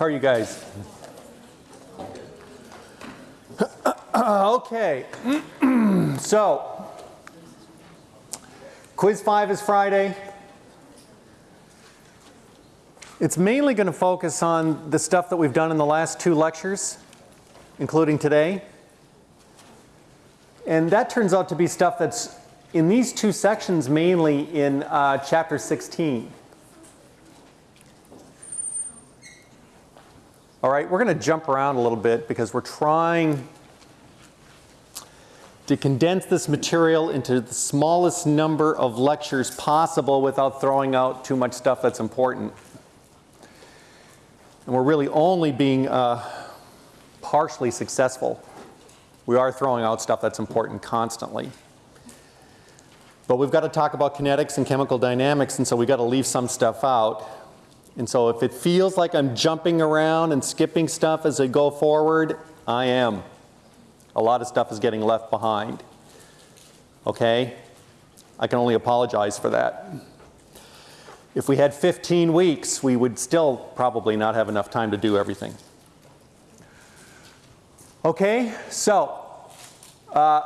How are you guys? okay. so, quiz 5 is Friday. It's mainly going to focus on the stuff that we've done in the last two lectures, including today. And that turns out to be stuff that's in these two sections mainly in uh, chapter 16. All right, we're going to jump around a little bit because we're trying to condense this material into the smallest number of lectures possible without throwing out too much stuff that's important. And we're really only being uh, partially successful. We are throwing out stuff that's important constantly. But we've got to talk about kinetics and chemical dynamics and so we've got to leave some stuff out. And so if it feels like I'm jumping around and skipping stuff as I go forward, I am. A lot of stuff is getting left behind. Okay? I can only apologize for that. If we had 15 weeks, we would still probably not have enough time to do everything. Okay, so uh,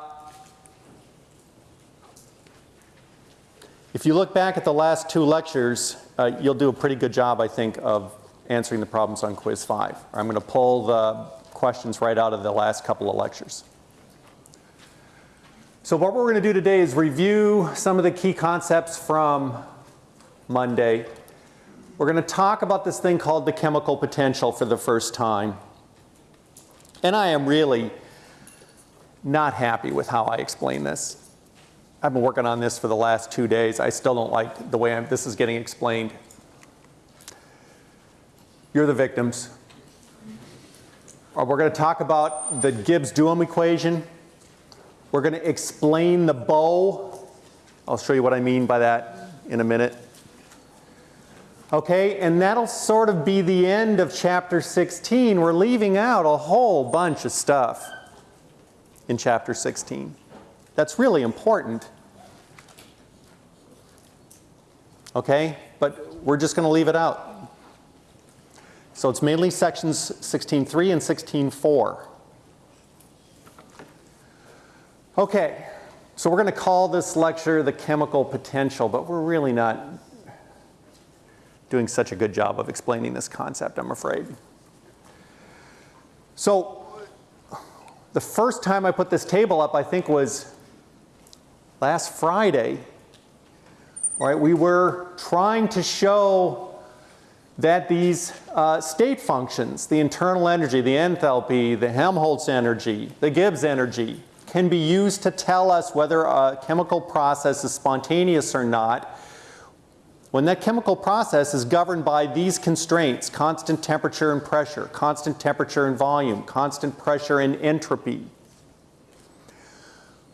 if you look back at the last two lectures, uh, you'll do a pretty good job, I think, of answering the problems on quiz 5. I'm going to pull the questions right out of the last couple of lectures. So what we're going to do today is review some of the key concepts from Monday. We're going to talk about this thing called the chemical potential for the first time. And I am really not happy with how I explain this. I've been working on this for the last two days. I still don't like the way I'm, this is getting explained. You're the victims. Uh, we're going to talk about the Gibbs-Duhem equation. We're going to explain the bow. I'll show you what I mean by that in a minute. Okay, and that'll sort of be the end of chapter 16. We're leaving out a whole bunch of stuff in chapter 16. That's really important. Okay, but we're just going to leave it out. So it's mainly sections 16.3 and 16.4. Okay, so we're going to call this lecture the chemical potential, but we're really not doing such a good job of explaining this concept, I'm afraid. So the first time I put this table up, I think was last Friday. Right, we were trying to show that these uh, state functions, the internal energy, the enthalpy, the Helmholtz energy, the Gibbs energy, can be used to tell us whether a chemical process is spontaneous or not when that chemical process is governed by these constraints, constant temperature and pressure, constant temperature and volume, constant pressure and entropy.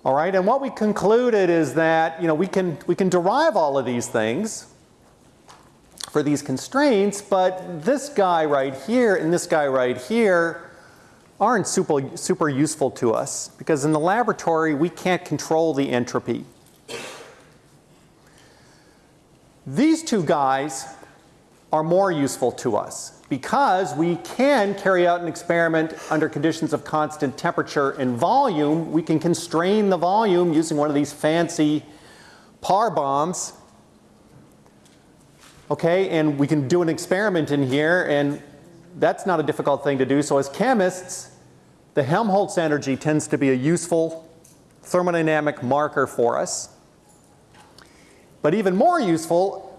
All right, and what we concluded is that, you know, we can, we can derive all of these things for these constraints, but this guy right here and this guy right here aren't super, super useful to us because in the laboratory we can't control the entropy. These two guys are more useful to us because we can carry out an experiment under conditions of constant temperature and volume. We can constrain the volume using one of these fancy Parr bombs. Okay, and we can do an experiment in here and that's not a difficult thing to do. So as chemists, the Helmholtz energy tends to be a useful thermodynamic marker for us. But even more useful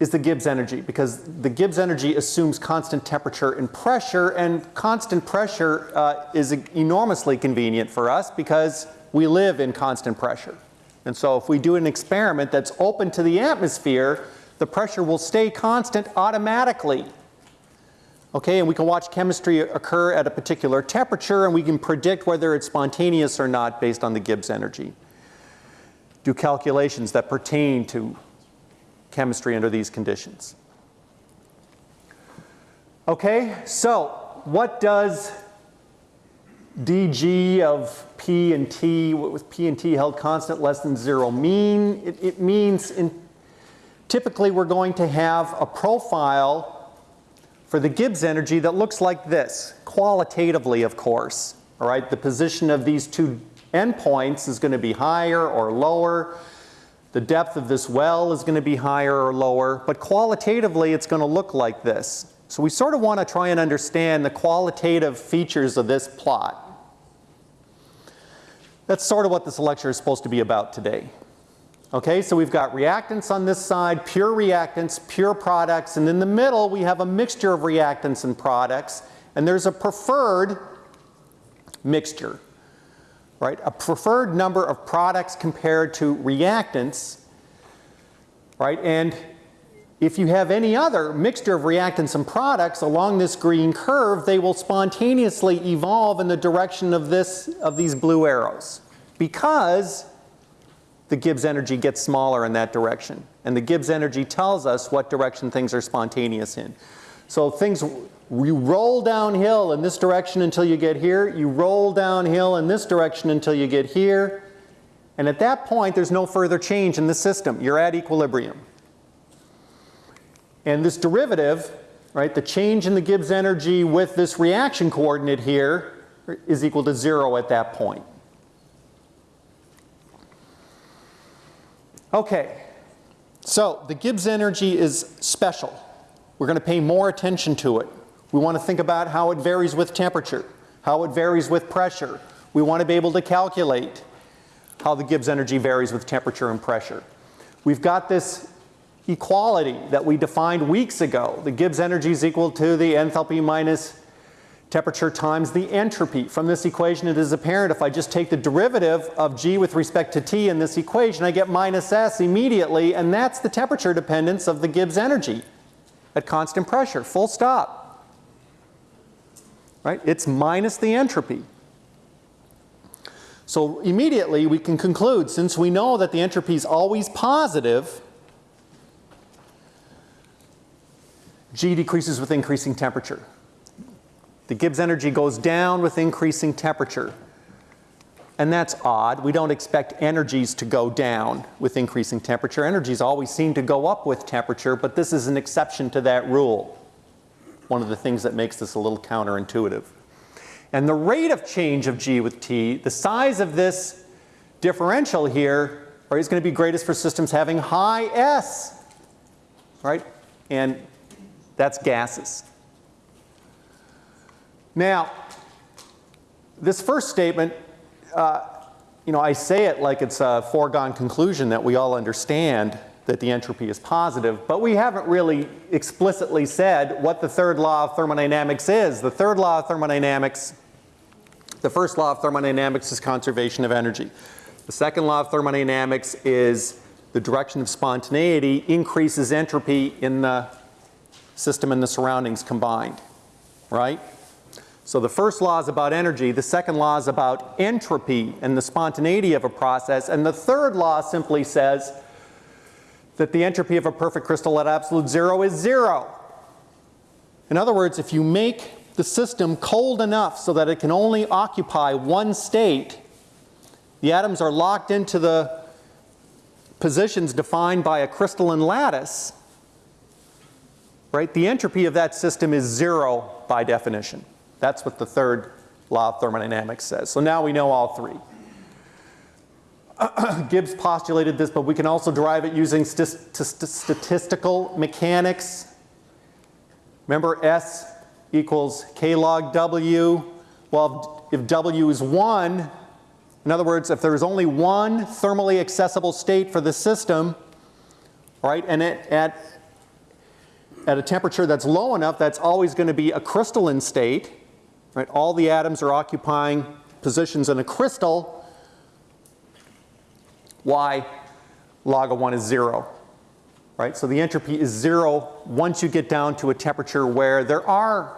is the Gibbs energy because the Gibbs energy assumes constant temperature and pressure and constant pressure uh, is enormously convenient for us because we live in constant pressure. And so if we do an experiment that's open to the atmosphere, the pressure will stay constant automatically. Okay, and we can watch chemistry occur at a particular temperature and we can predict whether it's spontaneous or not based on the Gibbs energy do calculations that pertain to chemistry under these conditions. Okay, so what does dg of p and t, with p and t held constant less than zero mean? It, it means in, typically we're going to have a profile for the Gibbs energy that looks like this, qualitatively of course. All right, the position of these two endpoints is going to be higher or lower. The depth of this well is going to be higher or lower, but qualitatively it's going to look like this. So we sort of want to try and understand the qualitative features of this plot. That's sort of what this lecture is supposed to be about today. Okay, so we've got reactants on this side, pure reactants, pure products, and in the middle we have a mixture of reactants and products, and there's a preferred mixture, right? A preferred number of products compared to reactants, right? And if you have any other mixture of reactants and products along this green curve, they will spontaneously evolve in the direction of this, of these blue arrows because the Gibbs energy gets smaller in that direction. And the Gibbs energy tells us what direction things are spontaneous in. So things, you roll downhill in this direction until you get here, you roll downhill in this direction until you get here, and at that point there's no further change in the system. You're at equilibrium. And this derivative, right, the change in the Gibbs energy with this reaction coordinate here is equal to zero at that point. Okay, so the Gibbs energy is special. We're going to pay more attention to it. We want to think about how it varies with temperature, how it varies with pressure. We want to be able to calculate how the Gibbs energy varies with temperature and pressure. We've got this equality that we defined weeks ago. The Gibbs energy is equal to the enthalpy minus temperature times the entropy. From this equation it is apparent if I just take the derivative of G with respect to T in this equation I get minus S immediately and that's the temperature dependence of the Gibbs energy at constant pressure, full stop. Right? It's minus the entropy. So immediately we can conclude since we know that the entropy is always positive G decreases with increasing temperature. The Gibbs energy goes down with increasing temperature. And that's odd. We don't expect energies to go down with increasing temperature. Energies always seem to go up with temperature, but this is an exception to that rule. One of the things that makes this a little counterintuitive. And the rate of change of G with T, the size of this differential here right, is going to be greatest for systems having high S, right? And that's gases. Now, this first statement, uh, you know, I say it like it's a foregone conclusion that we all understand that the entropy is positive, but we haven't really explicitly said what the third law of thermodynamics is. The third law of thermodynamics, the first law of thermodynamics is conservation of energy. The second law of thermodynamics is the direction of spontaneity increases entropy in the system and the surroundings combined, right? So the first law is about energy, the second law is about entropy and the spontaneity of a process, and the third law simply says that the entropy of a perfect crystal at absolute zero is zero. In other words, if you make the system cold enough so that it can only occupy one state, the atoms are locked into the positions defined by a crystalline lattice, right? The entropy of that system is zero by definition. That's what the third law of thermodynamics says. So now we know all three. Gibbs postulated this, but we can also derive it using st st statistical mechanics. Remember S equals K log W. Well, if W is 1, in other words, if there's only one thermally accessible state for the system, right, and it, at, at a temperature that's low enough, that's always going to be a crystalline state. Right? All the atoms are occupying positions in a crystal. Y log of 1 is 0. Right? So the entropy is 0 once you get down to a temperature where there are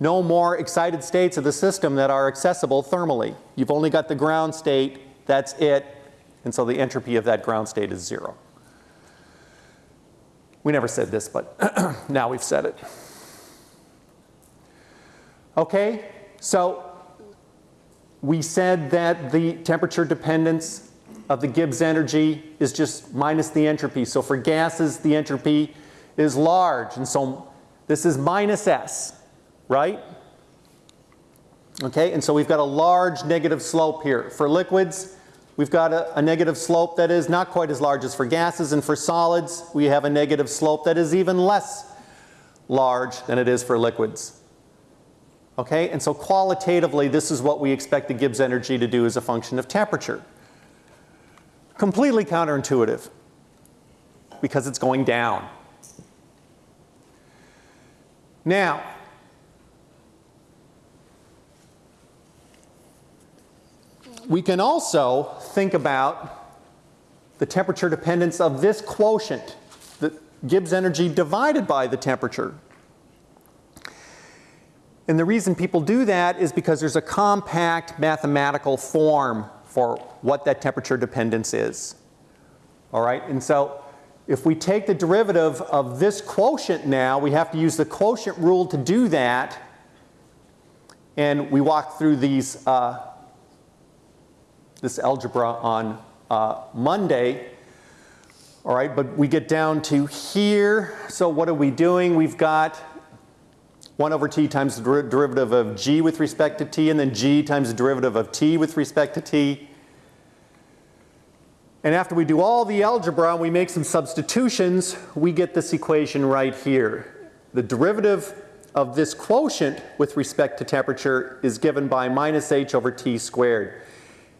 no more excited states of the system that are accessible thermally. You've only got the ground state, that's it, and so the entropy of that ground state is 0. We never said this, but now we've said it. Okay, so we said that the temperature dependence of the Gibbs energy is just minus the entropy. So for gases, the entropy is large. And so This is minus S, right? Okay, and so we've got a large negative slope here. For liquids, we've got a, a, negative slope that is not quite as large as for gases, and for solids, we have a negative slope that is even less large than it is for liquids. Okay, and so qualitatively, this is what we expect the Gibbs energy to do as a function of temperature. Completely counterintuitive because it's going down. Now, we can also think about the temperature dependence of this quotient, the Gibbs energy divided by the temperature. And the reason people do that is because there's a compact mathematical form for what that temperature dependence is. All right, and so if we take the derivative of this quotient now, we have to use the quotient rule to do that. And we walk through these, uh, this algebra on uh, Monday. All right, but we get down to here. So what are we doing? We've got 1 over t times the der derivative of g with respect to t, and then g times the derivative of t with respect to t. And after we do all the algebra and we make some substitutions, we get this equation right here. The derivative of this quotient with respect to temperature is given by minus h over t squared.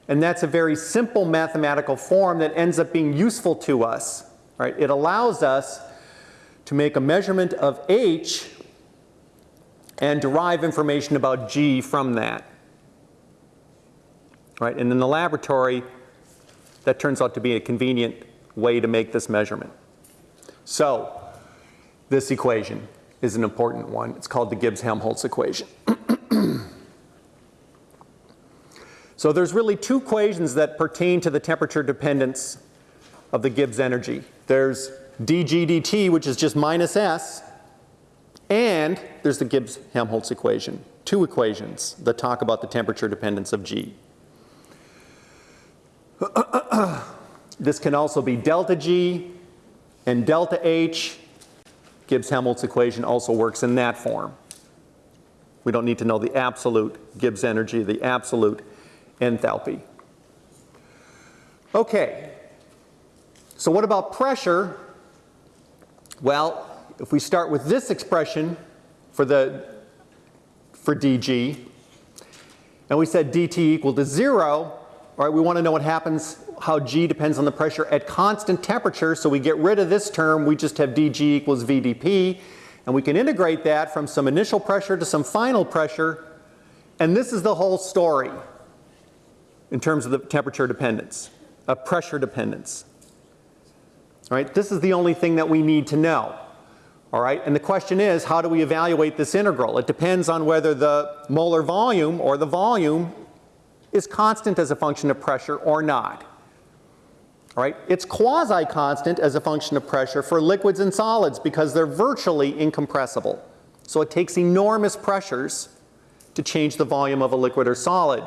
And that's a very simple mathematical form that ends up being useful to us. Right? It allows us to make a measurement of h and derive information about G from that. Right? And in the laboratory, that turns out to be a convenient way to make this measurement. So, this equation is an important one. It's called the Gibbs-Helmholtz equation. so there's really two equations that pertain to the temperature dependence of the Gibbs energy. There's dg dt, which is just minus s, and there's the Gibbs-Helmholtz equation, two equations that talk about the temperature dependence of G. this can also be delta G and delta H. Gibbs-Helmholtz equation also works in that form. We don't need to know the absolute Gibbs energy, the absolute enthalpy. Okay, so what about pressure? Well, if we start with this expression for the for dg, and we said dt equal to zero, all right, we want to know what happens, how g depends on the pressure at constant temperature, so we get rid of this term, we just have dg equals vdp, and we can integrate that from some initial pressure to some final pressure, and this is the whole story in terms of the temperature dependence, a pressure dependence. All right, this is the only thing that we need to know. All right, and the question is, how do we evaluate this integral? It depends on whether the molar volume or the volume is constant as a function of pressure or not. All right, it's quasi-constant as a function of pressure for liquids and solids because they're virtually incompressible. So it takes enormous pressures to change the volume of a liquid or solid.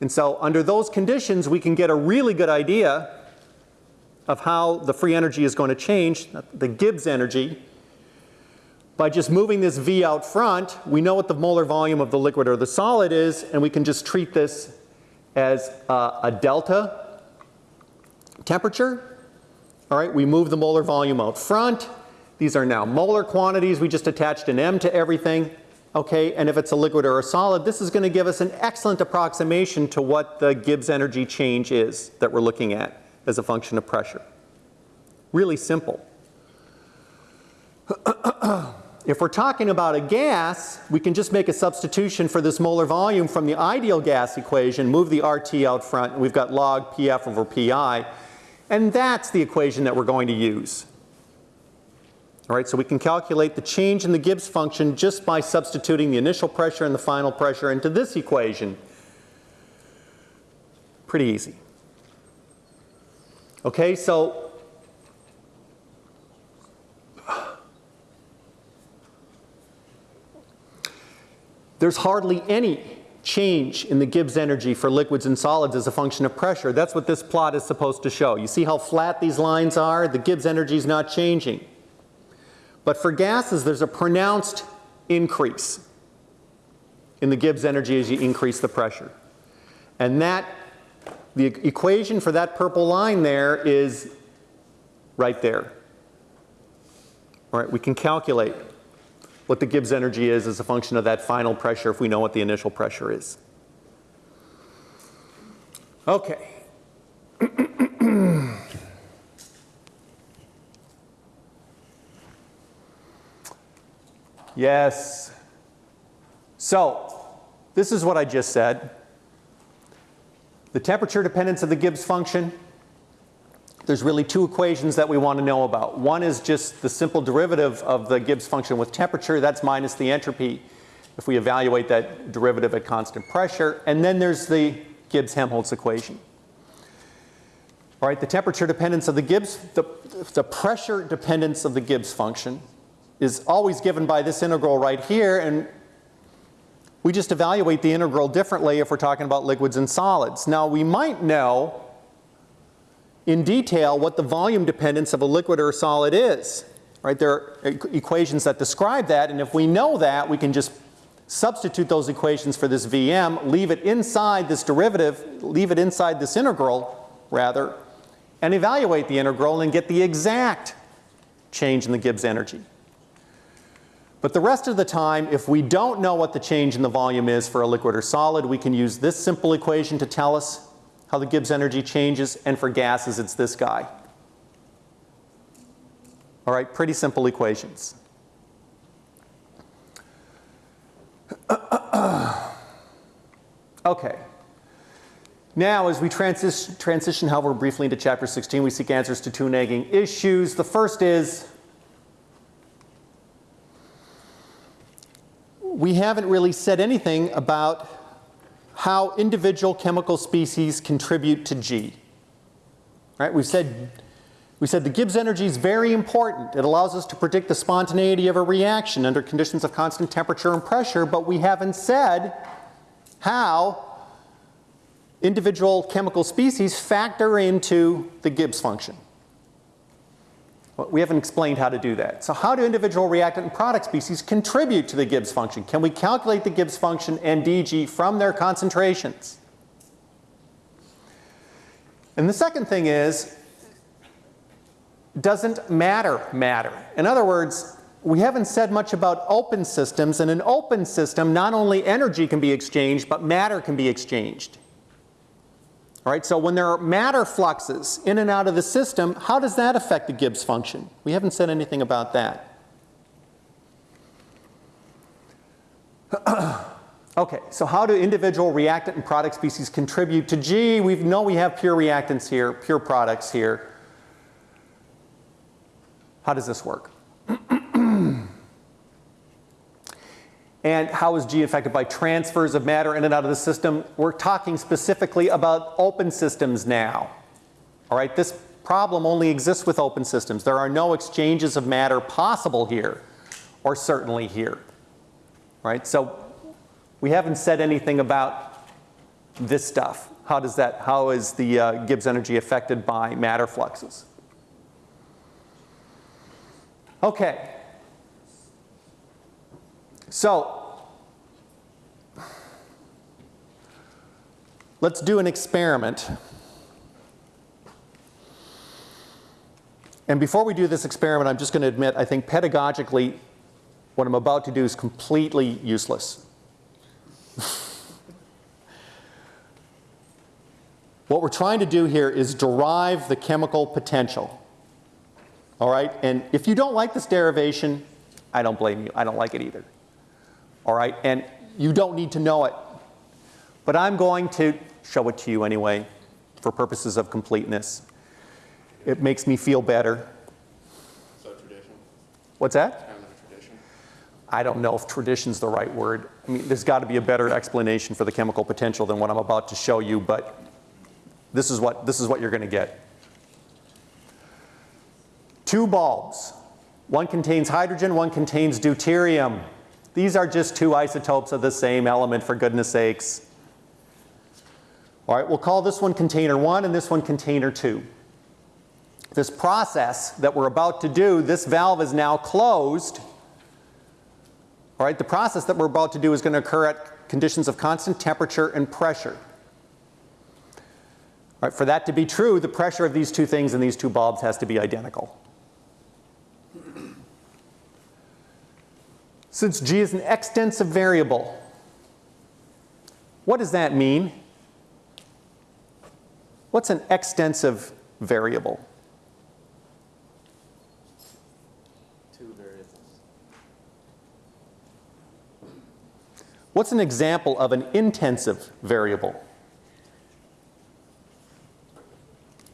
And so under those conditions, we can get a really good idea of how the free energy is going to change, the Gibbs energy, by just moving this V out front, we know what the molar volume of the liquid or the solid is, and we can just treat this as uh, a delta temperature. All right, we move the molar volume out front. These are now molar quantities. We just attached an M to everything. Okay, and if it's a liquid or a solid, this is going to give us an excellent approximation to what the Gibbs energy change is that we're looking at as a function of pressure. Really simple. If we're talking about a gas, we can just make a substitution for this molar volume from the ideal gas equation, move the RT out front, and we've got log PF over PI. And that's the equation that we're going to use. All right, so we can calculate the change in the Gibbs function just by substituting the initial pressure and the final pressure into this equation. Pretty easy. Okay, so There's hardly any change in the Gibbs energy for liquids and solids as a function of pressure. That's what this plot is supposed to show. You see how flat these lines are? The Gibbs energy is not changing. But for gases, there's a pronounced increase in the Gibbs energy as you increase the pressure. And that, the equation for that purple line there is right there. All right, we can calculate what the Gibbs energy is as a function of that final pressure if we know what the initial pressure is. Okay. yes. So, this is what I just said. The temperature dependence of the Gibbs function, there's really two equations that we want to know about. One is just the simple derivative of the Gibbs function with temperature, that's minus the entropy if we evaluate that derivative at constant pressure. And then there's the Gibbs-Helmholtz equation. All right, the temperature dependence of the Gibbs, the, the pressure dependence of the Gibbs function is always given by this integral right here and we just evaluate the integral differently if we're talking about liquids and solids. Now we might know in detail what the volume dependence of a liquid or a solid is. Right? There are equations that describe that and if we know that we can just substitute those equations for this Vm, leave it inside this derivative, leave it inside this integral rather, and evaluate the integral and get the exact change in the Gibbs energy. But the rest of the time, if we don't know what the change in the volume is for a liquid or solid, we can use this simple equation to tell us how the Gibbs energy changes, and for gases it's this guy. All right, pretty simple equations. okay. Now, as we transition, transition, however, briefly into chapter 16, we seek answers to two nagging issues. The first is we haven't really said anything about how individual chemical species contribute to G. Right? We've said, we said the Gibbs energy is very important. It allows us to predict the spontaneity of a reaction under conditions of constant temperature and pressure, but we haven't said how individual chemical species factor into the Gibbs function. Well, we haven't explained how to do that. So how do individual reactant and product species contribute to the Gibbs function? Can we calculate the Gibbs function and DG from their concentrations? And the second thing is, doesn't matter matter? In other words, we haven't said much about open systems. And in an open system, not only energy can be exchanged, but matter can be exchanged. All right, so when there are matter fluxes in and out of the system, how does that affect the Gibbs function? We haven't said anything about that. okay, so how do individual reactant and product species contribute to G? We know we have pure reactants here, pure products here. How does this work? And how is G affected by transfers of matter in and out of the system? We're talking specifically about open systems now. All right, this problem only exists with open systems. There are no exchanges of matter possible here, or certainly here. Right, so we haven't said anything about this stuff. How does that, how is the uh, Gibbs energy affected by matter fluxes? Okay, so, let's do an experiment. And before we do this experiment, I'm just going to admit, I think pedagogically, what I'm about to do is completely useless. what we're trying to do here is derive the chemical potential. All right? And if you don't like this derivation, I don't blame you. I don't like it either all right? And you don't need to know it. But I'm going to show it to you anyway for purposes of completeness. It makes me feel better. So tradition? What's that? Kind of tradition? I don't know if tradition's the right word. I mean, there's got to be a better explanation for the chemical potential than what I'm about to show you, but this is what, this is what you're going to get. Two bulbs. One contains hydrogen, one contains deuterium. These are just two isotopes of the same element for goodness sakes. All right, we'll call this one container one and this one container two. this process that we're about to do, this valve is now closed. All right, the process that we're about to do is going to occur at conditions of constant temperature and pressure. All right, for that to be true, the pressure of these two things in these two bulbs has to be identical. Since G is an extensive variable, what does that mean? What's an extensive variable? Two variables. What's an example of an intensive variable?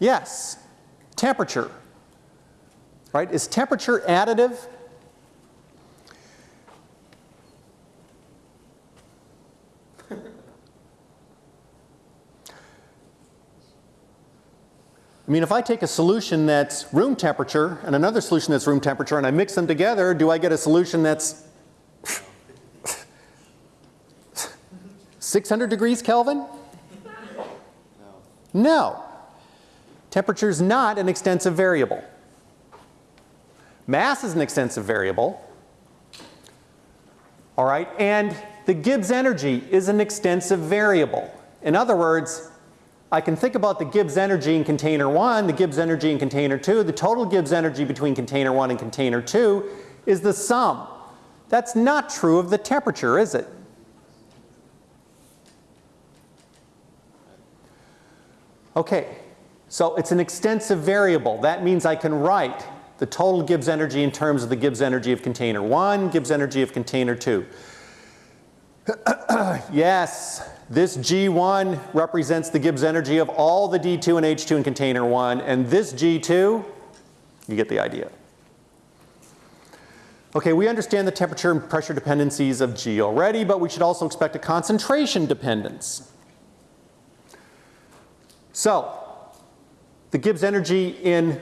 Yes, temperature. Right? Is temperature additive? I mean, if I take a solution that's room temperature and another solution that's room temperature and I mix them together, do I get a solution that's 600 degrees Kelvin? No. Temperature is not an extensive variable. Mass is an extensive variable. All right, and the Gibbs energy is an extensive variable. In other words, I can think about the Gibbs energy in container 1, the Gibbs energy in container 2. The total Gibbs energy between container 1 and container 2 is the sum. That's not true of the temperature, is it? Okay, so it's an extensive variable. That means I can write the total Gibbs energy in terms of the Gibbs energy of container 1, Gibbs energy of container 2. yes, this G1 represents the Gibbs energy of all the D2 and H2 in container 1, and this G2, you get the idea. Okay, we understand the temperature and pressure dependencies of G already, but we should also expect a concentration dependence. So, the Gibbs energy in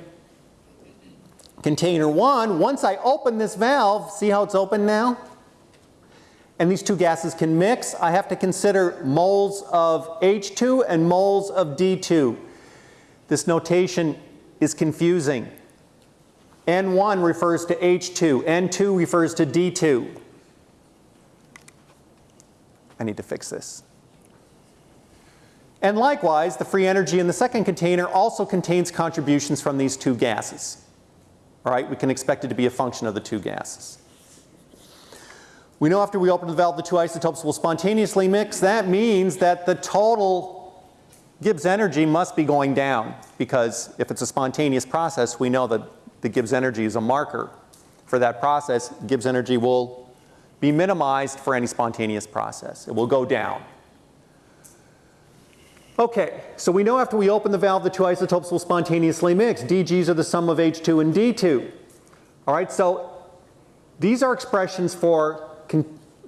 container 1, once I open this valve, see how it's open now? And these two gases can mix, I have to consider moles of H2 and moles of D2. This notation is confusing. N1 refers to H2, N2 refers to D2. I need to fix this. And likewise, the free energy in the second container also contains contributions from these two gases. All right, we can expect it to be a function of the two gases. We know after we open the valve the two isotopes will spontaneously mix. That means that the total Gibbs energy must be going down because if it's a spontaneous process we know that the Gibbs energy is a marker for that process. Gibbs energy will be minimized for any spontaneous process. It will go down. Okay, so we know after we open the valve the two isotopes will spontaneously mix. DGs are the sum of H2 and D2. All right, so these are expressions for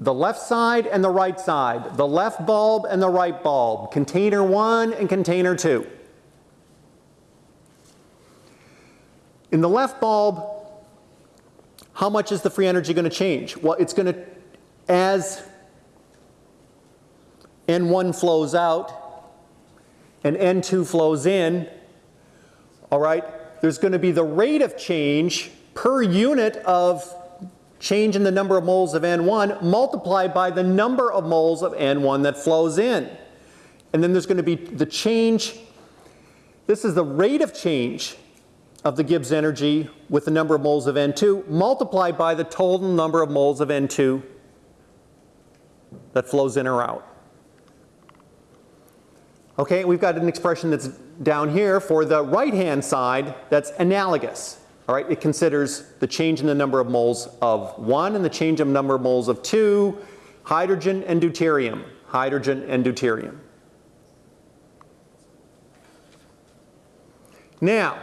the left side and the right side, the left bulb and the right bulb, container 1 and container 2. In the left bulb, how much is the free energy going to change? Well, it's going to, as N1 flows out and N2 flows in, all right, there's going to be the rate of change per unit of change in the number of moles of N1 multiplied by the number of moles of N1 that flows in. And then there's going to be the change, this is the rate of change of the Gibbs energy with the number of moles of N2 multiplied by the total number of moles of N2 that flows in or out. Okay, we've got an expression that's down here for the right hand side that's analogous. All right, it considers the change in the number of moles of 1 and the change in the number of moles of 2, hydrogen and deuterium, hydrogen and deuterium. Now,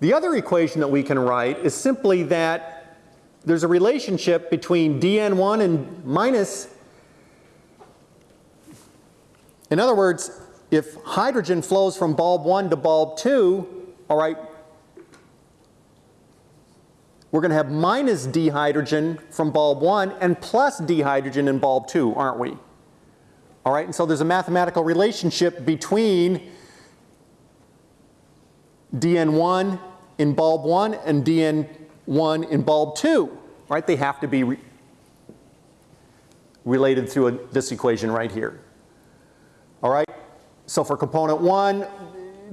the other equation that we can write is simply that there's a relationship between dN1 and minus. In other words, if hydrogen flows from bulb 1 to bulb 2, all right, we're going to have minus d hydrogen from bulb 1 and plus d hydrogen in bulb 2, aren't we? All right, and so there's a mathematical relationship between DN1 in bulb 1 and DN1 in bulb 2, right? They have to be re- related through a, this equation right here. All right? So for component 1,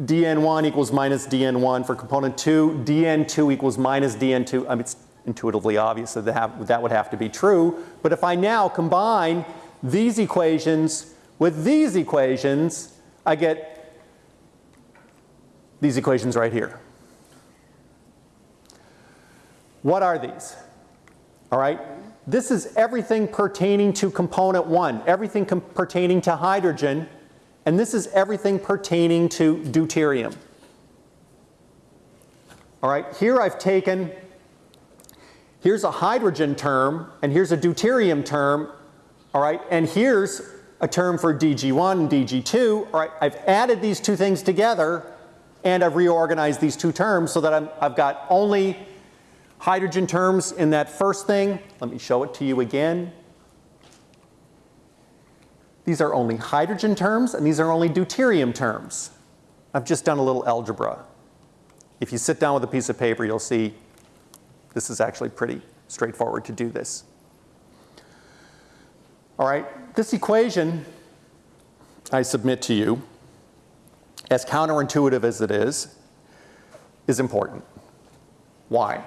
dn1 equals minus dn1. For component 2, dn2 equals minus dn2. I mean, it's intuitively obvious that that would have to be true. But if I now combine these equations with these equations, I get these equations right here. What are these? All right? This is everything pertaining to component 1, everything pertaining to hydrogen, and this is everything pertaining to deuterium. All right, here I've taken, here's a hydrogen term, and here's a deuterium term, all right, and here's a term for DG1 and DG2. All right, I've added these two things together, and I've reorganized these two terms so that i have got only hydrogen terms in that first thing. Let me show it to you again. These are only hydrogen terms, and these are only deuterium terms. I've just done a little algebra. If you sit down with a piece of paper, you'll see this is actually pretty straightforward to do this. All right, this equation I submit to you, as counterintuitive as it is, is important. Why?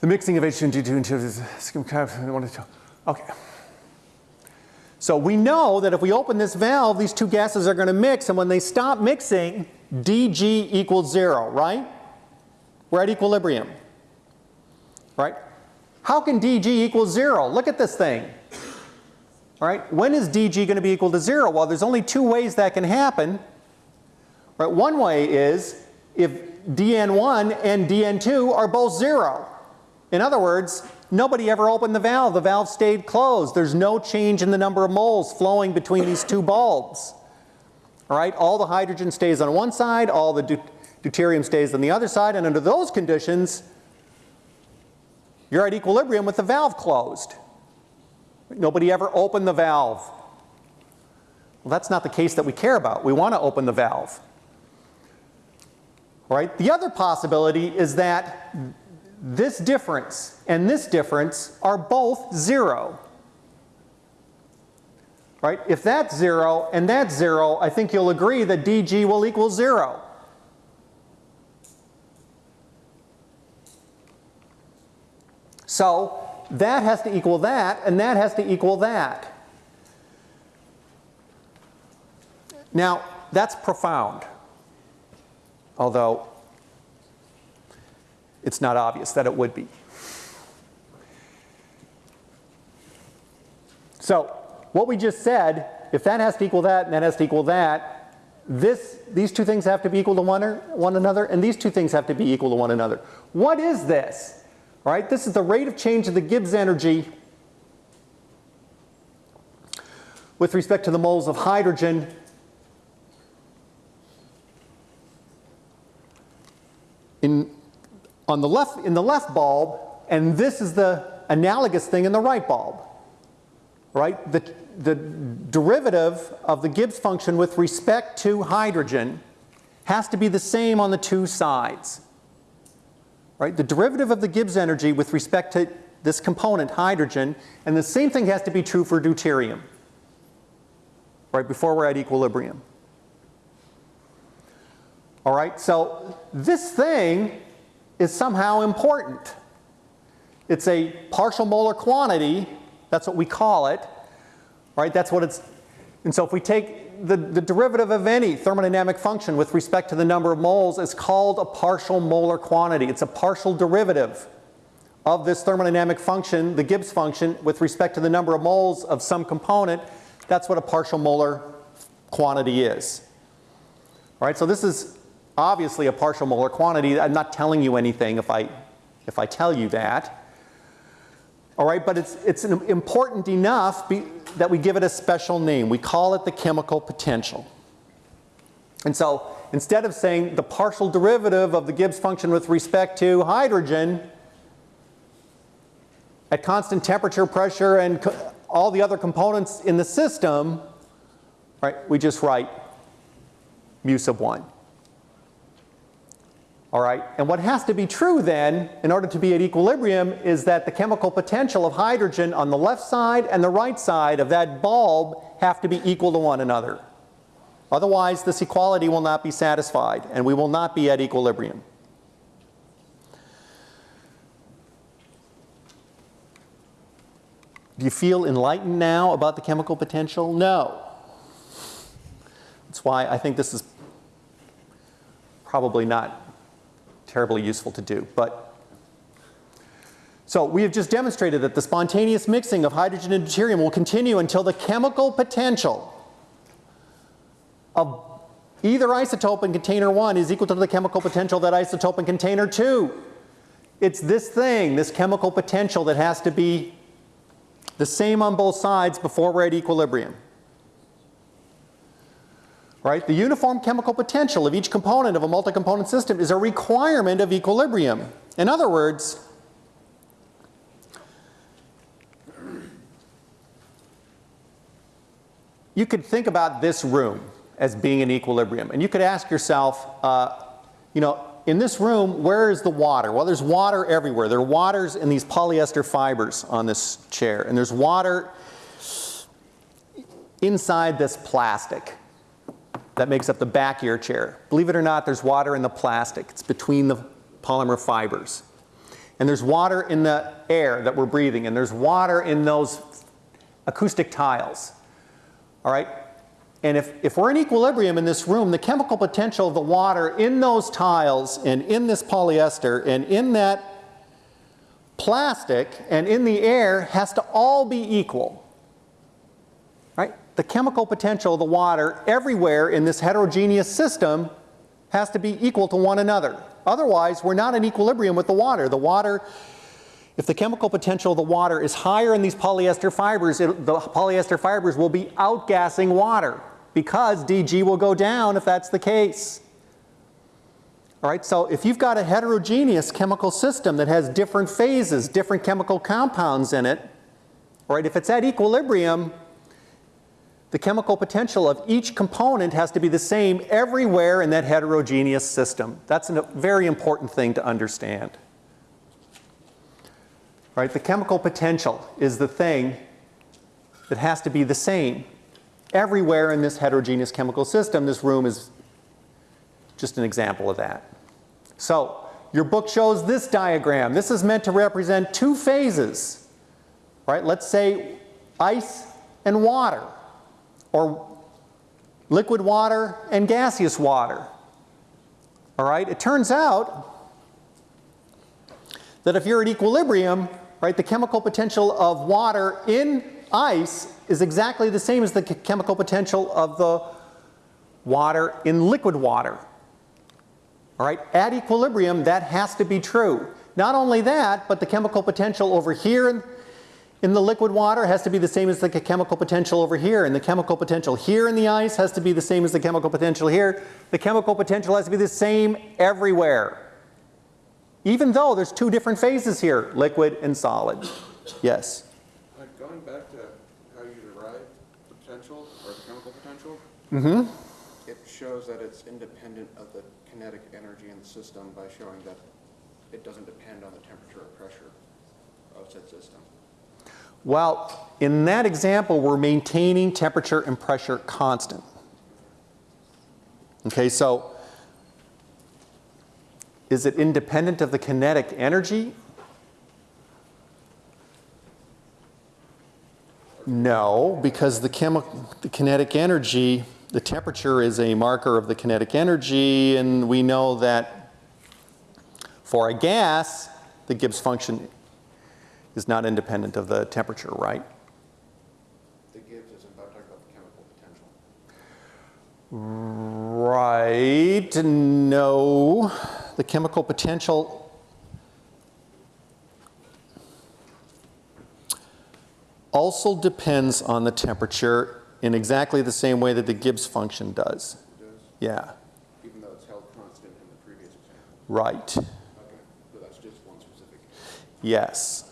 The mixing of H2 and D2 into okay. So we know that if we open this valve, these two gases are going to mix, and when they stop mixing, dG equals zero, right? We're at equilibrium, right? How can dG equal zero? Look at this thing. All right, when is dG going to be equal to zero? Well, there's only two ways that can happen. Right, one way is if dN1 and dN2 are both zero. In other words, nobody ever opened the valve. The valve stayed closed. There's no change in the number of moles flowing between these two bulbs. All right, all the hydrogen stays on one side, all the deut deuterium stays on the other side, and under those conditions, you're at equilibrium with the valve closed. Nobody ever opened the valve. Well, that's not the case that we care about. We want to open the valve. All right, the other possibility is that this difference and this difference are both zero. Right? If that's zero and that's zero, I think you'll agree that dg will equal zero. So that has to equal that, and that has to equal that. Now, that's profound. Although it's not obvious that it would be. So what we just said, if that has to equal that and that has to equal that, this, these two things have to be equal to one, or, one another, and these two things have to be equal to one another. What is this? All right, this is the rate of change of the Gibbs energy with respect to the moles of hydrogen in on the left, in the left bulb, and this is the analogous thing in the right bulb. Right? The, the derivative of the Gibbs function with respect to hydrogen has to be the same on the two sides. Right? The derivative of the Gibbs energy with respect to this component, hydrogen, and the same thing has to be true for deuterium. Right before we're at equilibrium. All right, so this thing is somehow important. It's a partial molar quantity, that's what we call it, right? That's what it's, and so if we take the, the derivative of any thermodynamic function with respect to the number of moles is called a partial molar quantity. It's a partial derivative of this thermodynamic function, the Gibbs function, with respect to the number of moles of some component. That's what a partial molar quantity is. All right, so this is obviously a partial molar quantity. I'm not telling you anything if I, if I tell you that. All right, but it's, it's important enough be, that we give it a special name. We call it the chemical potential. And so instead of saying the partial derivative of the Gibbs function with respect to hydrogen at constant temperature, pressure, and all the other components in the system, right, we just write mu sub 1. All right, and what has to be true then, in order to be at equilibrium, is that the chemical potential of hydrogen on the left side and the right side of that bulb have to be equal to one another. Otherwise, this equality will not be satisfied, and we will not be at equilibrium. Do you feel enlightened now about the chemical potential? No. That's why I think this is probably not terribly useful to do. But so we have just demonstrated that the spontaneous mixing of hydrogen and deuterium will continue until the chemical potential of either isotope in container 1 is equal to the chemical potential that isotope in container 2. It's this thing, this chemical potential that has to be the same on both sides before we're at equilibrium. Right? The uniform chemical potential of each component of a multi-component system is a requirement of equilibrium. In other words, you could think about this room as being in equilibrium. And you could ask yourself, uh, you know, in this room, where is the water? Well, there's water everywhere. There are waters in these polyester fibers on this chair. And there's water inside this plastic that makes up the back of your chair. Believe it or not, there's water in the plastic. It's between the polymer fibers. And there's water in the air that we're breathing. And there's water in those acoustic tiles. All right? And if, if we're in equilibrium in this room, the chemical potential of the water in those tiles and in this polyester and in that plastic and in the air has to all be equal. The chemical potential of the water everywhere in this heterogeneous system has to be equal to one another. Otherwise, we're not in equilibrium with the water. The water if the chemical potential of the water is higher in these polyester fibers, it, the polyester fibers will be outgassing water because DG will go down if that's the case. All right, so if you've got a heterogeneous chemical system that has different phases, different chemical compounds in it, all right, if it's at equilibrium, the chemical potential of each component has to be the same everywhere in that heterogeneous system. That's a very important thing to understand. Right? The chemical potential is the thing that has to be the same everywhere in this heterogeneous chemical system. This room is just an example of that. So, your book shows this diagram. This is meant to represent two phases. Right? Let's say ice and water or liquid water and gaseous water. All right? It turns out that if you're at equilibrium, right, the chemical potential of water in ice is exactly the same as the chemical potential of the water in liquid water. All right, at equilibrium, that has to be true. Not only that, but the chemical potential over here in, the liquid water has to be the same as the chemical potential over here, and the chemical potential here in the ice has to be the same as the chemical potential here. The chemical potential has to be the same everywhere. Even though there's two different phases here, liquid and solid. Yes? Uh, Going back to how you derive the potential or the chemical potential, Mm-hmm. it shows that it's independent of the kinetic energy in the system by showing that it doesn't depend on the temperature or pressure of said system. Well, in that example, we're maintaining temperature and pressure constant. Okay, so is it independent of the kinetic energy? No, because the, the kinetic energy, the temperature is a marker of the kinetic energy, and we know that for a gas, the Gibbs function is not independent of the temperature, right? The Gibbs isn't about talking about the chemical potential. Right, no. The chemical potential also depends on the temperature in exactly the same way that the Gibbs function does. It does, Yeah, even though it's held constant in the previous example. right. Okay, so that's just one specific. Yes.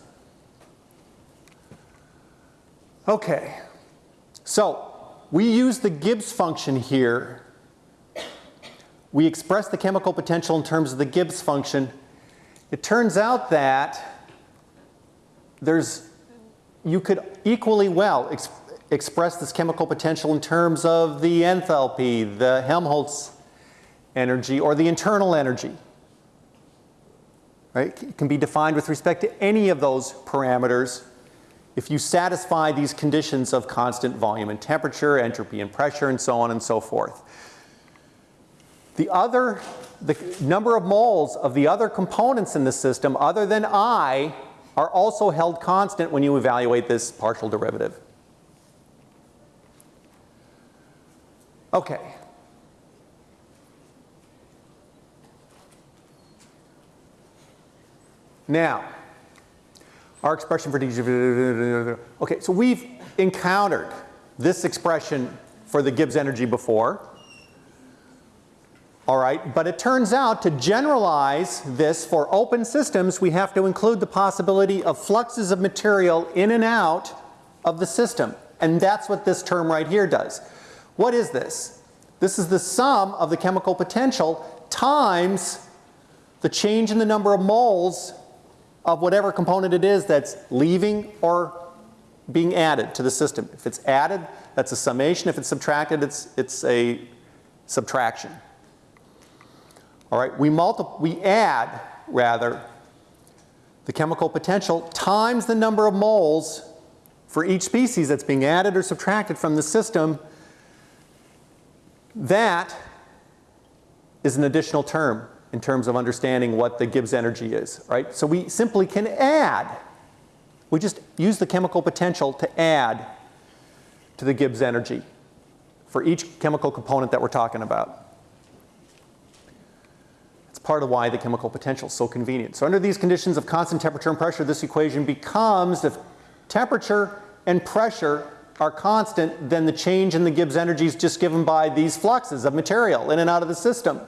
Okay. So, we use the Gibbs function here we express the chemical potential in terms of the Gibbs function. It turns out that there's, you could equally well ex express this chemical potential in terms of the enthalpy, the Helmholtz energy, or the internal energy. Right? It can be defined with respect to any of those parameters if you satisfy these conditions of constant volume and temperature, entropy and pressure, and so on and so forth. The other, the number of moles of the other components in the system other than I are also held constant when you evaluate this partial derivative. Okay. Now, our expression for dg, okay, so we've encountered this expression for the Gibbs energy before. All right, but it turns out to generalize this for open systems, we have to include the possibility of fluxes of material in and out of the system. And that's what this term right here does. What is this? This is the sum of the chemical potential times the change in the number of moles of whatever component it is that's leaving or being added to the system. If it's added, that's a summation. If it's subtracted, it's, it's a subtraction. All right, we, we add, rather, the chemical potential times the number of moles for each species that's being added or subtracted from the system. That is an additional term in terms of understanding what the Gibbs energy is, right? So we simply can add. We just use the chemical potential to add to the Gibbs energy for each chemical component that we're talking about. It's part of why the chemical potential is so convenient. So under these conditions of constant temperature and pressure, this equation becomes if temperature and pressure are constant, then the change in the Gibbs energy is just given by these fluxes of material in and out of the system.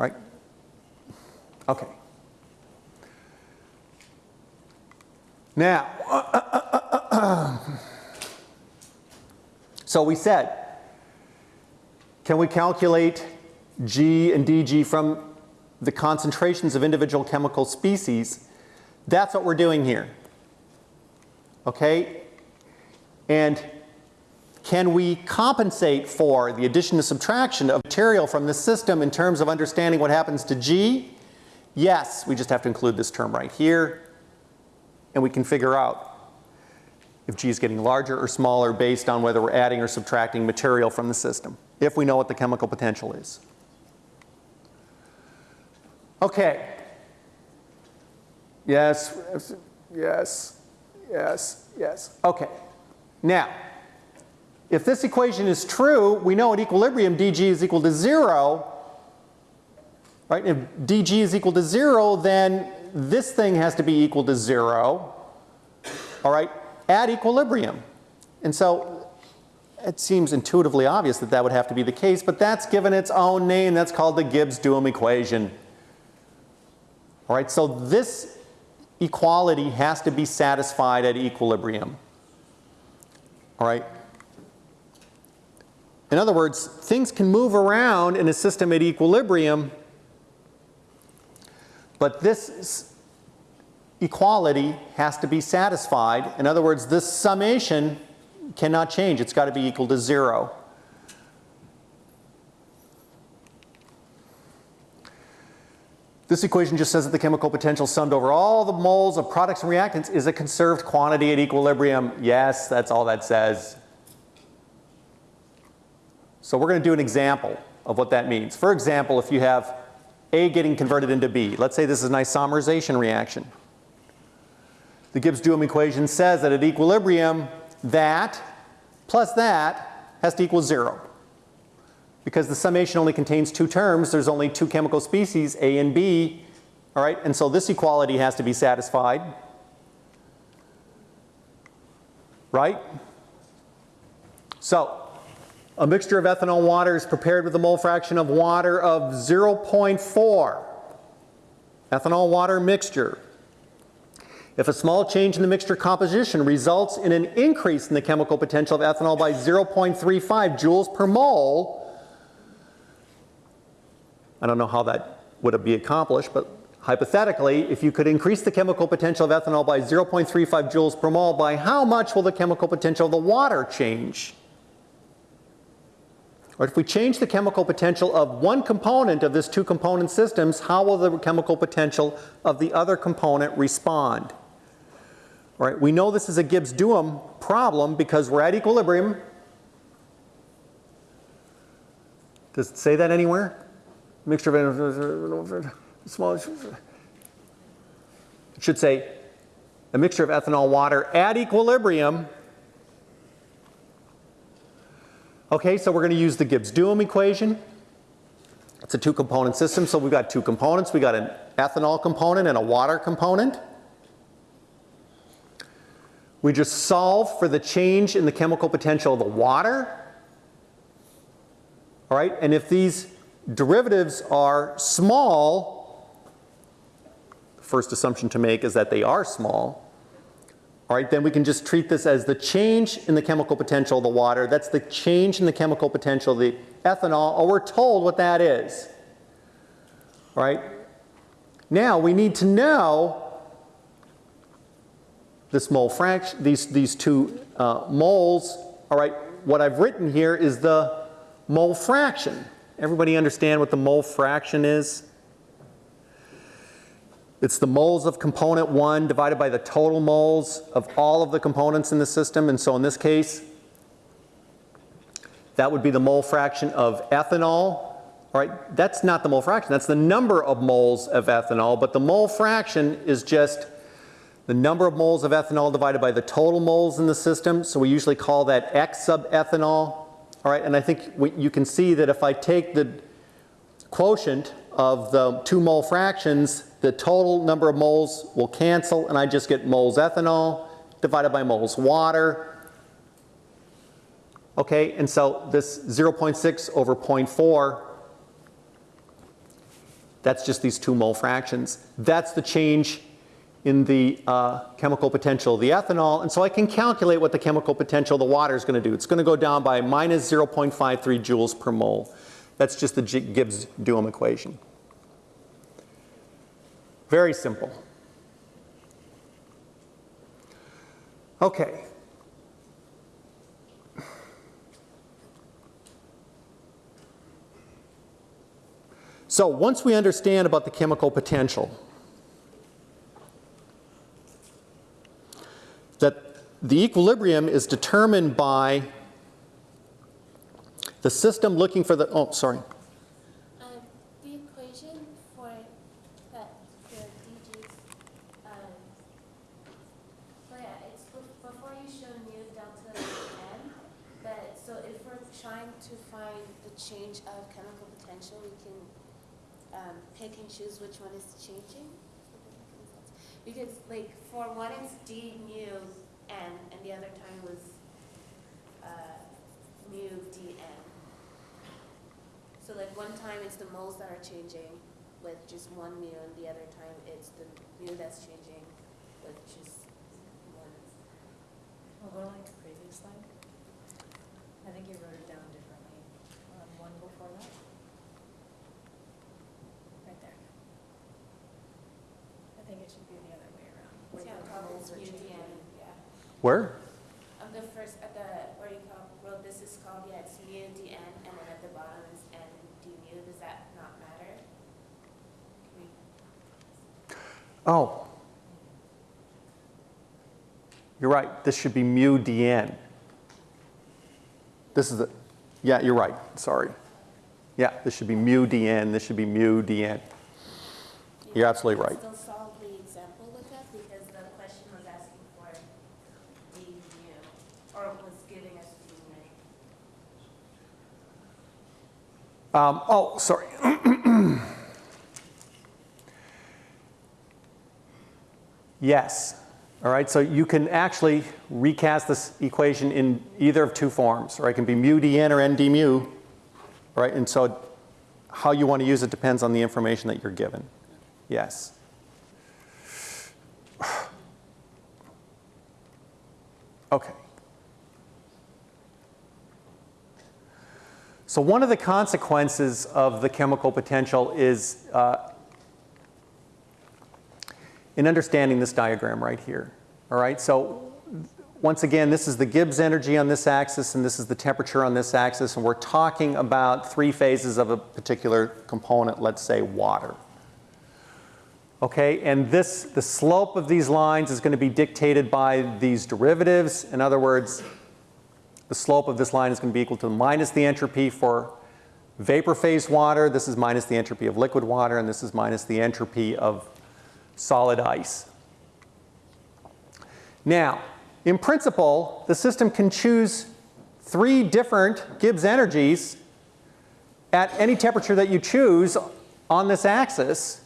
Right? Okay. Now, so we said, can we calculate G and dG from the concentrations of individual chemical species? That's what we're doing here. Okay? And can we compensate for the addition and subtraction of material from the system in terms of understanding what happens to G? Yes, we just have to include this term right here. And we can figure out if G is getting larger or smaller based on whether we're adding or subtracting material from the system, if we know what the chemical potential is. Okay. Yes, yes, yes, yes. Okay. Now, if this equation is true, we know at equilibrium dg is equal to 0. Right? If dg is equal to 0, then this thing has to be equal to 0. All right? At equilibrium. And so it seems intuitively obvious that that would have to be the case, but that's given its own name. That's called the Gibbs-Duhem equation. All right? So this equality has to be satisfied at equilibrium. All right? In other words, things can move around in a system at equilibrium, but this equality has to be satisfied. In other words, this summation cannot change. It's got to be equal to zero. This equation just says that the chemical potential summed over all the moles of products and reactants is a conserved quantity at equilibrium. Yes, that's all that says. So we're going to do an example of what that means. For example, if you have A getting converted into B, let's say this is an isomerization reaction. The Gibbs-Duhem equation says that at equilibrium, that plus that has to equal zero. Because the summation only contains two terms, there's only two chemical species, A and B, all right? And so this equality has to be satisfied, right? So a mixture of ethanol water is prepared with a mole fraction of water of 0.4. Ethanol water mixture. If a small change in the mixture composition results in an increase in the chemical potential of ethanol by 0.35 joules per mole, I don't know how that would be accomplished, but hypothetically, if you could increase the chemical potential of ethanol by 0.35 joules per mole, by how much will the chemical potential of the water change? If we change the chemical potential of one component of this two component systems, how will the chemical potential of the other component respond? All right, we know this is a Gibbs-Duhem problem because we're at equilibrium. Does it say that anywhere? Mixture of small. It should say a mixture of ethanol water at equilibrium. Okay, so we're going to use the Gibbs-Duhem equation. It's a two component system, so we've got two components. We've got an ethanol component and a water component. We just solve for the change in the chemical potential of the water. All right, and if these derivatives are small, the first assumption to make is that they are small. All right, then we can just treat this as the change in the chemical potential of the water. That's the change in the chemical potential of the ethanol, or we're told what that is. All right, now we need to know this mole fraction, these, these two uh, moles. All right, what I've written here is the mole fraction. Everybody understand what the mole fraction is? It's the moles of component 1 divided by the total moles of all of the components in the system. And so in this case, that would be the mole fraction of ethanol. All right, that's not the mole fraction. That's the number of moles of ethanol. But the mole fraction is just the number of moles of ethanol divided by the total moles in the system. So we usually call that X sub ethanol. All right, and I think we, you can see that if I take the quotient of the two mole fractions, the total number of moles will cancel and I just get moles ethanol divided by moles water. Okay, and so this 0.6 over 0.4, that's just these two mole fractions. That's the change in the uh, chemical potential of the ethanol. And so I can calculate what the chemical potential of the water is going to do. It's going to go down by minus 0.53 joules per mole. That's just the Gibbs-Duhem equation. Very simple. Okay. So once we understand about the chemical potential, that the equilibrium is determined by the system looking for the, oh, sorry. Um, the equation for that, the DG's, um, well, yeah, it's bef- before you show mu delta n, but, so if we're trying to find the change of chemical potential, we can, um, pick and choose which one is changing. Because like, for one it's d mu n, and the other time was, uh, mu d n. So like one time it's the moles that are changing with just one mu, and the other time it's the mu that's changing with just one. Well, like the previous slide. I think you wrote it down one before that. Right there. I think it should be the other way around. where Yeah, the probably are changing. n, yeah. Where? On the first, at the, where you call, well, this is called, yeah, it's mu d n, and then at the bottom is n d mu, does that not matter? Can we- Oh. You're right, this should be mu dn. This is the, yeah, you're right, sorry. Yeah, this should be mu dn, this should be mu dn. You're absolutely right. Still solve the example with that, because the question was asking for d mu, or was giving us d mu. Um, oh, sorry. yes. All right, so you can actually recast this equation in either of two forms, or it can be mu dn or n d mu right? And so how you want to use it depends on the information that you're given. Yes. Okay. So one of the consequences of the chemical potential is uh, in understanding this diagram right here. All right, so once again, this is the Gibbs energy on this axis and this is the temperature on this axis and we're talking about three phases of a particular component, let's say water. Okay, and this, the slope of these lines is going to be dictated by these derivatives. In other words, the slope of this line is going to be equal to minus the entropy for vapor phase water. This is minus the entropy of liquid water, and this is minus the entropy of solid ice. Now, in principle, the system can choose three different Gibbs energies at any temperature that you choose on this axis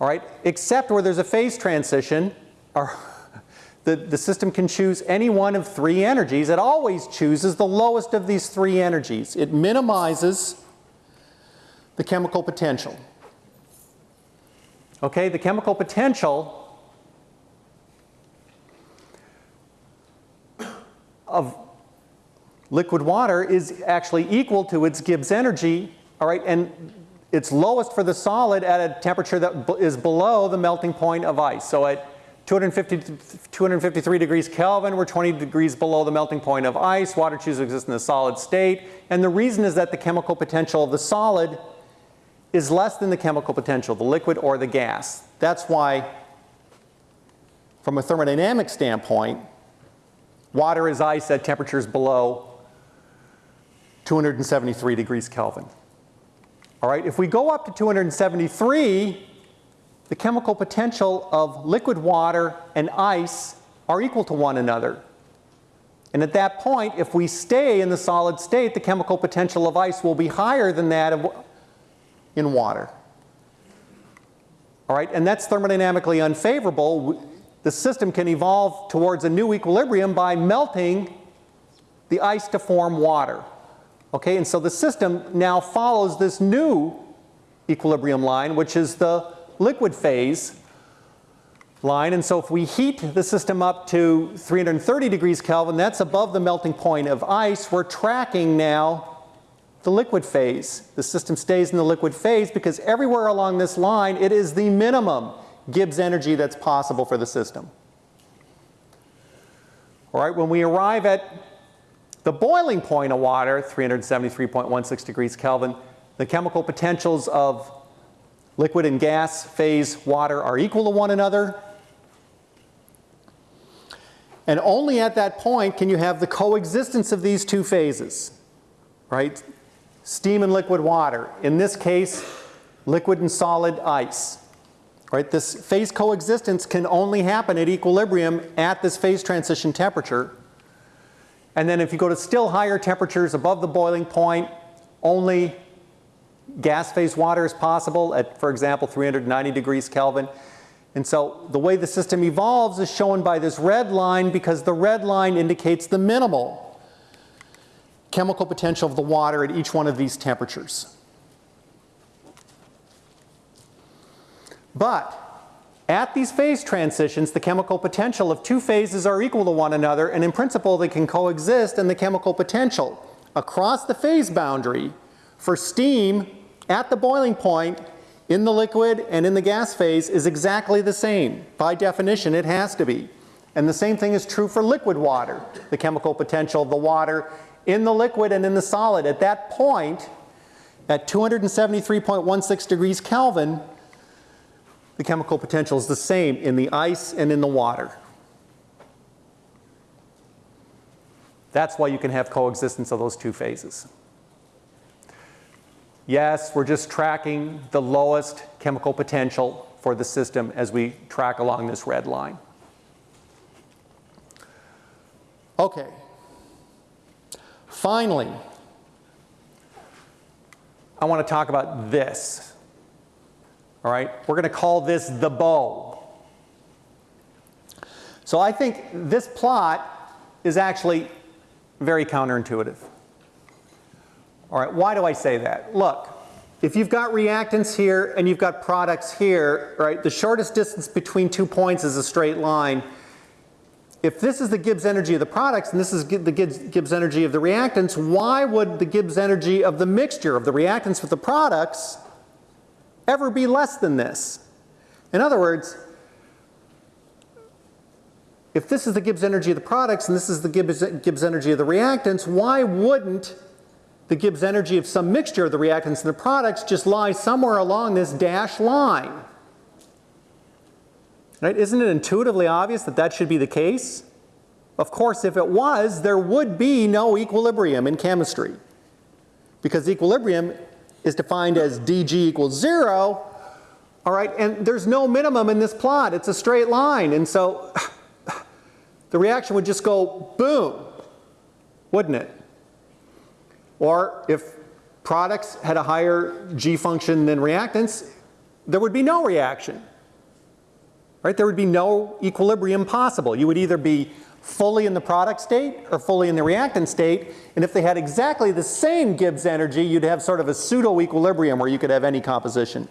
all right, except where there's a phase transition, or the, the system can choose any one of three energies. It always chooses the lowest of these three energies. It minimizes the chemical potential. Okay, the chemical potential of liquid water is actually equal to its Gibbs energy, all right, and it's lowest for the solid at a temperature that is below the melting point of ice. So at 250, 253 degrees Kelvin, we're 20 degrees below the melting point of ice. Water chooses to exist in the solid state. And the reason is that the chemical potential of the solid is less than the chemical potential, the liquid or the gas. That's why, from a thermodynamic standpoint, water is ice at temperatures below 273 degrees Kelvin. All right, if we go up to 273, the chemical potential of liquid water and ice are equal to one another. And at that point, if we stay in the solid state, the chemical potential of ice will be higher than that of in water. All right, and that's thermodynamically unfavorable. The system can evolve towards a new equilibrium by melting the ice to form water. Okay, and so the system now follows this new equilibrium line, which is the liquid phase line. And so if we heat the system up to 330 degrees Kelvin, that's above the melting point of ice. We're tracking now the liquid phase. The system stays in the liquid phase because everywhere along this line, it is the minimum Gibbs energy that's possible for the system. All right, when we arrive at the boiling point of water, 373.16 degrees Kelvin, the chemical potentials of liquid and gas phase water are equal to one another. And only at that point can you have the coexistence of these two phases, right? Steam and liquid water. In this case, liquid and solid ice. Right? This phase coexistence can only happen at equilibrium at this phase transition temperature. And then if you go to still higher temperatures above the boiling point, only gas phase water is possible at, for example, 390 degrees Kelvin. And so the way the system evolves is shown by this red line because the red line indicates the minimal chemical potential of the water at each one of these temperatures. But at these phase transitions, the chemical potential of two phases are equal to one another, and in principle, they can coexist, and the chemical potential across the phase boundary for steam at the boiling point in the liquid and in the gas phase is exactly the same. By definition, it has to be. And the same thing is true for liquid water. The chemical potential of the water in the liquid and in the solid at that point, at 273.16 degrees Kelvin, the chemical potential is the same in the ice and in the water. That's why you can have coexistence of those two phases. Yes, we're just tracking the lowest chemical potential for the system as we track along this red line. Okay. Finally, I want to talk about this. All right, we're going to call this the bow. So I think this plot is actually very counterintuitive. All right, why do I say that? Look, if you've got reactants here and you've got products here, right, the shortest distance between two points is a straight line. if this is the Gibbs energy of the products and this is the Gibbs energy of the reactants, why would the Gibbs energy of the mixture of the reactants with the products ever be less than this? In other words, if this is the Gibbs energy of the products and this is the Gibbs, Gibbs energy of the reactants, why wouldn't the Gibbs energy of some mixture of the reactants and the products just lie somewhere along this dashed line? Right? Isn't it intuitively obvious that that should be the case? Of course, if it was, there would be no equilibrium in chemistry. Because equilibrium is defined as dg equals zero, all right, and there's no minimum in this plot. It's a straight line. And so the reaction would just go boom, wouldn't it? Or if products had a higher G function than reactants, there would be no reaction. Right? There would be no equilibrium possible. You would either be fully in the product state or fully in the reactant state. And if they had exactly the same Gibbs energy, you'd have sort of a pseudo equilibrium where you could have any composition.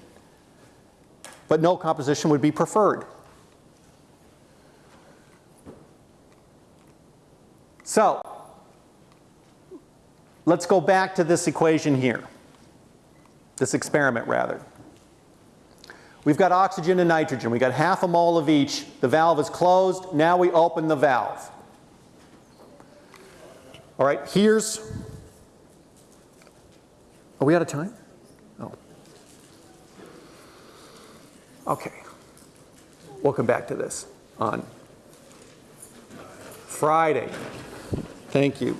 But no composition would be preferred. So, let's go back to this equation here, this experiment rather. We've got oxygen and nitrogen. We've got half a mole of each. The valve is closed. Now we open the valve. All right, here's, are we out of time? Oh. Okay. We'll come back to this on Friday. Thank you.